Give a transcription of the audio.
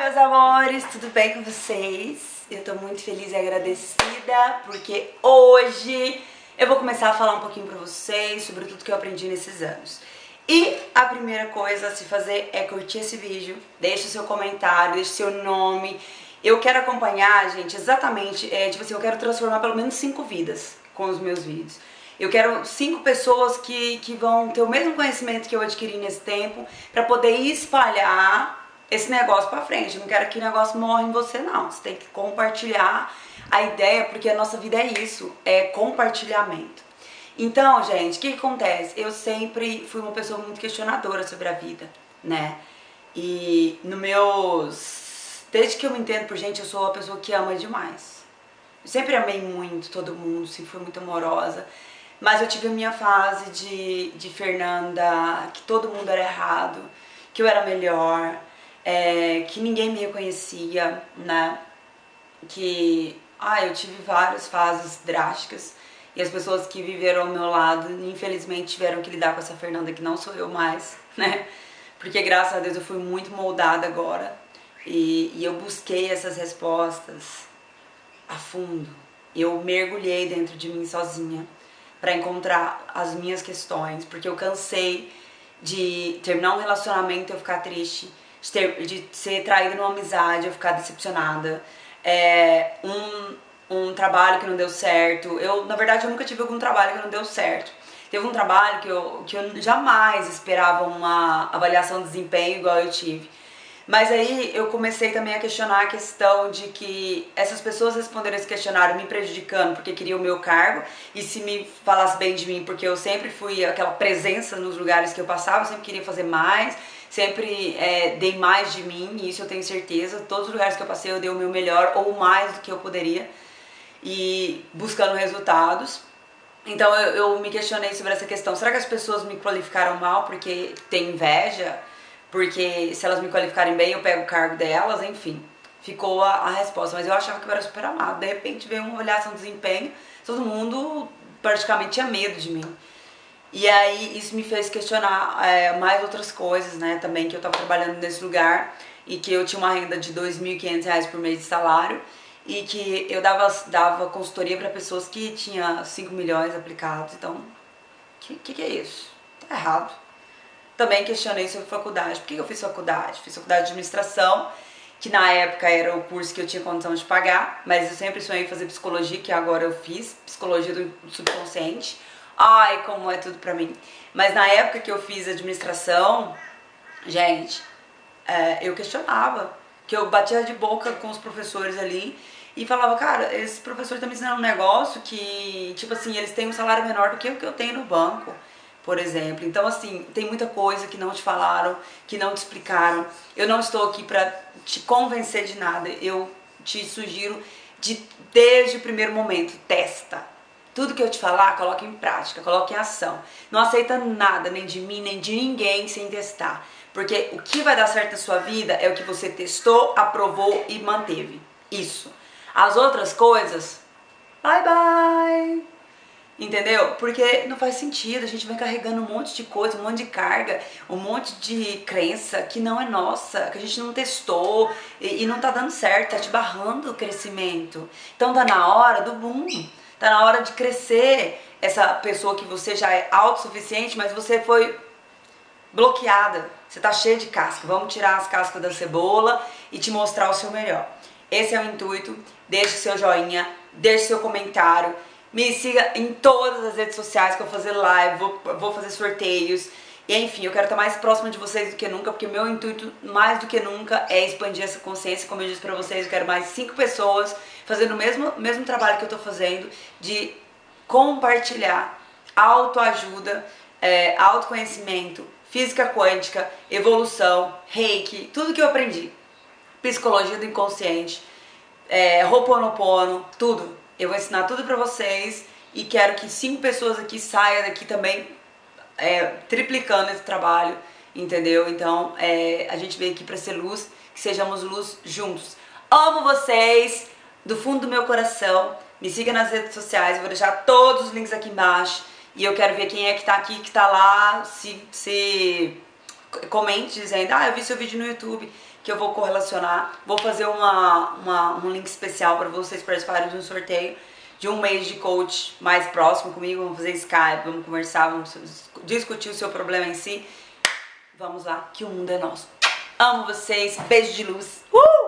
meus amores, tudo bem com vocês? Eu tô muito feliz e agradecida porque hoje eu vou começar a falar um pouquinho pra vocês sobre tudo que eu aprendi nesses anos. E a primeira coisa a se fazer é curtir esse vídeo, deixe o seu comentário, deixe seu nome. Eu quero acompanhar, gente, exatamente, é, tipo assim, eu quero transformar pelo menos cinco vidas com os meus vídeos. Eu quero cinco pessoas que, que vão ter o mesmo conhecimento que eu adquiri nesse tempo para poder espalhar esse negócio pra frente. Eu não quero que o negócio morra em você, não. Você tem que compartilhar a ideia, porque a nossa vida é isso, é compartilhamento. Então, gente, o que, que acontece? Eu sempre fui uma pessoa muito questionadora sobre a vida, né? E no meus... Desde que eu me entendo por gente, eu sou uma pessoa que ama demais. Eu sempre amei muito todo mundo, sempre fui muito amorosa. Mas eu tive a minha fase de, de Fernanda, que todo mundo era errado, que eu era melhor, é, que ninguém me reconhecia, né? Que, ah, eu tive várias fases drásticas e as pessoas que viveram ao meu lado, infelizmente, tiveram que lidar com essa Fernanda que não sou eu mais, né? Porque graças a Deus eu fui muito moldada agora e, e eu busquei essas respostas a fundo. Eu mergulhei dentro de mim sozinha para encontrar as minhas questões, porque eu cansei de terminar um relacionamento e eu ficar triste, de, ter, de ser traída numa amizade, eu ficar decepcionada, é, um, um trabalho que não deu certo. Eu, na verdade, eu nunca tive algum trabalho que não deu certo. Teve um trabalho que eu, que eu jamais esperava uma avaliação de desempenho igual eu tive. Mas aí eu comecei também a questionar a questão de que essas pessoas responderam esse questionário me prejudicando porque queriam o meu cargo e se me falasse bem de mim, porque eu sempre fui aquela presença nos lugares que eu passava, eu sempre queria fazer mais sempre é, dei mais de mim, isso eu tenho certeza. Todos os lugares que eu passei eu dei o meu melhor ou mais do que eu poderia e buscando resultados. Então eu, eu me questionei sobre essa questão. Será que as pessoas me qualificaram mal porque tem inveja? Porque se elas me qualificarem bem eu pego o cargo delas, enfim. Ficou a, a resposta, mas eu achava que eu era super amado. De repente veio uma olhação de desempenho, todo mundo praticamente tinha medo de mim. E aí isso me fez questionar é, mais outras coisas, né, também, que eu tava trabalhando nesse lugar e que eu tinha uma renda de R$ 2.500 por mês de salário e que eu dava, dava consultoria para pessoas que tinham 5 milhões aplicados, então, o que, que, que, é isso? Tá errado. Também questionei sobre faculdade, por que eu fiz faculdade? Fiz faculdade de administração, que na época era o curso que eu tinha condição de pagar, mas eu sempre sonhei fazer psicologia, que agora eu fiz, psicologia do subconsciente, Ai, como é tudo pra mim. Mas na época que eu fiz administração, gente, é, eu questionava. Que eu batia de boca com os professores ali e falava, cara, esse professor tá me ensinando um negócio que, tipo assim, eles têm um salário menor do que o que eu tenho no banco, por exemplo. Então, assim, tem muita coisa que não te falaram, que não te explicaram. Eu não estou aqui pra te convencer de nada. Eu te sugiro de, desde o primeiro momento, testa tudo que eu te falar, coloque em prática, coloque em ação. Não aceita nada, nem de mim, nem de ninguém, sem testar. Porque o que vai dar certo na sua vida é o que você testou, aprovou e manteve. Isso. As outras coisas, bye bye. Entendeu? Porque não faz sentido, a gente vai carregando um monte de coisa, um monte de carga, um monte de crença que não é nossa, que a gente não testou e, e não tá dando certo, tá te barrando o crescimento. Então tá na hora do boom. Tá na hora de crescer essa pessoa que você já é autossuficiente, mas você foi bloqueada. Você tá cheia de casca. Vamos tirar as cascas da cebola e te mostrar o seu melhor. Esse é o intuito. Deixe seu joinha, deixe seu comentário. Me siga em todas as redes sociais que eu vou fazer live, vou, vou fazer sorteios. E enfim, eu quero estar mais próxima de vocês do que nunca, porque meu intuito mais do que nunca é expandir essa consciência. Como eu disse pra vocês, eu quero mais cinco pessoas fazendo o mesmo, mesmo trabalho que eu tô fazendo, de compartilhar autoajuda, é, autoconhecimento, física quântica, evolução, reiki, tudo que eu aprendi. Psicologia do inconsciente, é, Ho'oponopono, tudo. Eu vou ensinar tudo pra vocês e quero que cinco pessoas aqui saiam daqui também é, triplicando esse trabalho, entendeu? Então é, a gente veio aqui para ser luz, que sejamos luz juntos. Amo vocês do fundo do meu coração. Me siga nas redes sociais, eu vou deixar todos os links aqui embaixo. E eu quero ver quem é que tá aqui, que tá lá, se, se comente dizendo, ah, eu vi seu vídeo no YouTube, que eu vou correlacionar. Vou fazer uma, uma um link especial para vocês participarem de um sorteio de um mês de coach mais próximo comigo. Vamos fazer Skype, vamos conversar, vamos discutir o seu problema em si. Vamos lá, que o mundo é nosso. Amo vocês, beijo de luz. Uh!